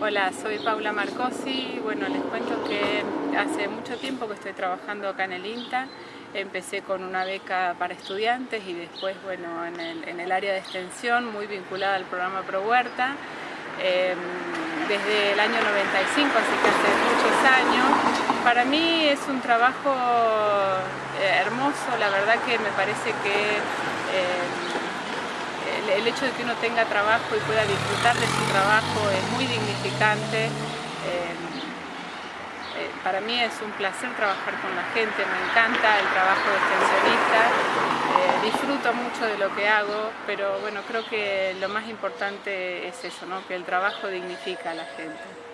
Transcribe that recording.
Hola, soy Paula Marcosi. Bueno, les cuento que hace mucho tiempo que estoy trabajando acá en el INTA. Empecé con una beca para estudiantes y después, bueno, en el, área de extensión, muy vinculada al programa Pro Huerta. Em, desde el año 95, así que hace muchos años. Para mí es un trabajo eh, hermoso, la verdad que me parece que el hecho de que uno tenga trabajo y pueda disfrutar de su trabajo es muy dignificante. Eh, eh, para mí es un placer trabajar con la gente, me encanta el trabajo de extensionista, eh, disfruto mucho de lo que hago, pero bueno, creo que lo más importante es eso, ¿no? que el trabajo dignifica a la gente.